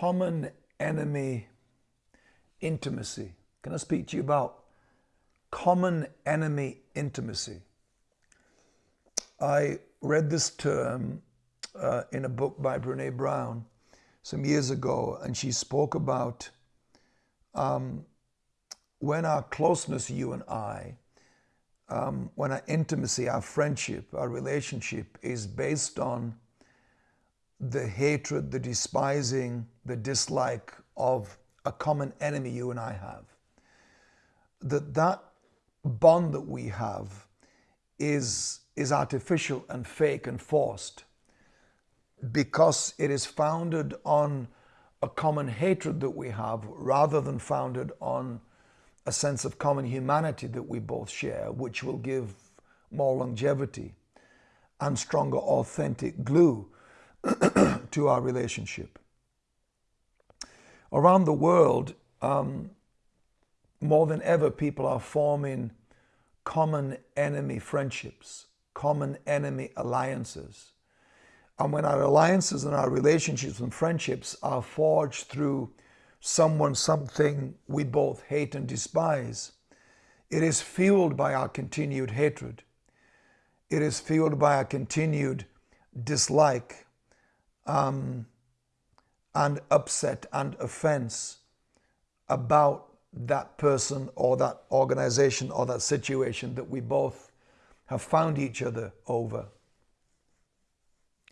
common enemy intimacy. Can I speak to you about common enemy intimacy? I read this term uh, in a book by Brene Brown some years ago, and she spoke about um, when our closeness, you and I, um, when our intimacy, our friendship, our relationship is based on the hatred, the despising, the dislike of a common enemy you and I have, that that bond that we have is, is artificial and fake and forced because it is founded on a common hatred that we have rather than founded on a sense of common humanity that we both share, which will give more longevity and stronger authentic glue to our relationship. Around the world, um, more than ever, people are forming common enemy friendships, common enemy alliances. And when our alliances and our relationships and friendships are forged through someone, something we both hate and despise, it is fueled by our continued hatred. It is fueled by our continued dislike um, and upset and offense about that person or that organization or that situation that we both have found each other over.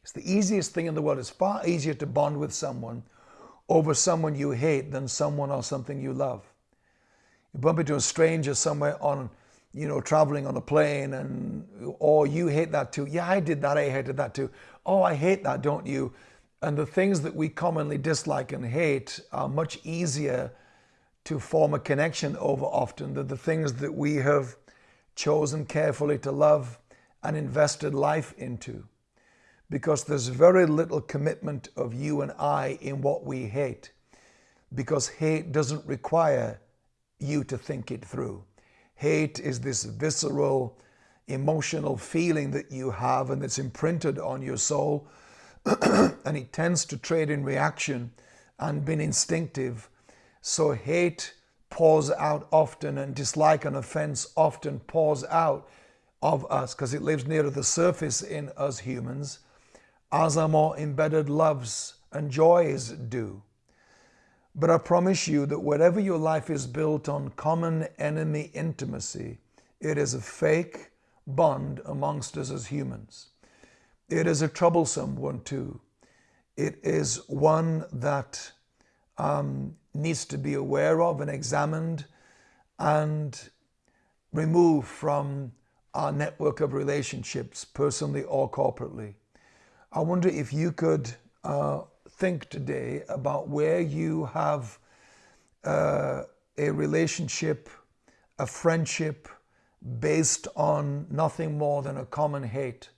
It's the easiest thing in the world. It's far easier to bond with someone over someone you hate than someone or something you love. You bump into a stranger somewhere on, you know, traveling on a plane and, oh, you hate that too. Yeah, I did that. I hated that too. Oh, I hate that, don't you? And the things that we commonly dislike and hate are much easier to form a connection over often than the things that we have chosen carefully to love and invested life into. Because there's very little commitment of you and I in what we hate. Because hate doesn't require you to think it through. Hate is this visceral, emotional feeling that you have and that's imprinted on your soul and it tends to trade in reaction and being instinctive. So hate pours out often and dislike and offense often pours out of us because it lives near to the surface in us humans as our more embedded loves and joys do. But I promise you that whatever your life is built on common enemy intimacy, it is a fake bond amongst us as humans. It is a troublesome one too. It is one that um, needs to be aware of and examined and removed from our network of relationships, personally or corporately. I wonder if you could uh, think today about where you have uh, a relationship, a friendship based on nothing more than a common hate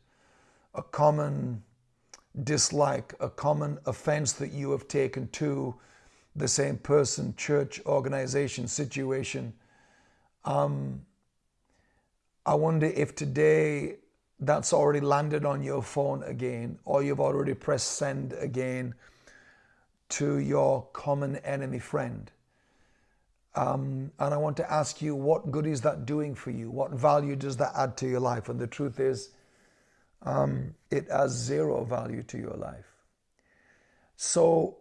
a common dislike, a common offense that you have taken to the same person, church, organization, situation. Um, I wonder if today that's already landed on your phone again, or you've already pressed send again to your common enemy friend. Um, and I want to ask you, what good is that doing for you? What value does that add to your life? And the truth is, um, it has zero value to your life. So,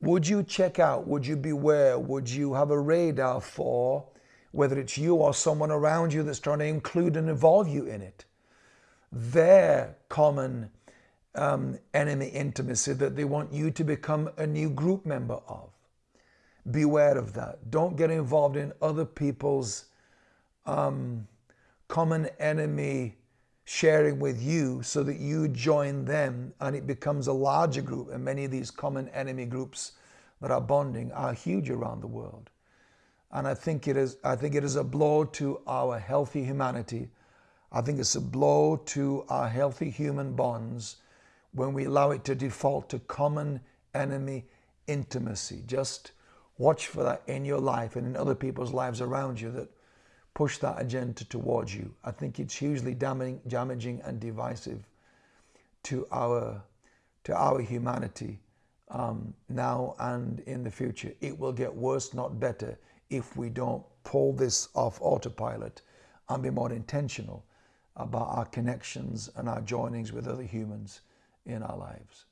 would you check out? Would you beware? Would you have a radar for whether it's you or someone around you that's trying to include and involve you in it? Their common um, enemy intimacy that they want you to become a new group member of. Beware of that. Don't get involved in other people's um, common enemy sharing with you so that you join them and it becomes a larger group. And many of these common enemy groups that are bonding are huge around the world. And I think it is, I think it is a blow to our healthy humanity. I think it's a blow to our healthy human bonds when we allow it to default to common enemy intimacy. Just watch for that in your life and in other people's lives around you that push that agenda towards you. I think it's hugely damaging, damaging and divisive to our, to our humanity um, now and in the future. It will get worse, not better, if we don't pull this off autopilot and be more intentional about our connections and our joinings with other humans in our lives.